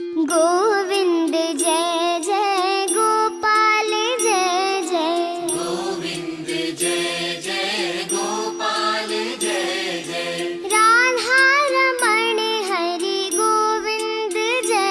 Govind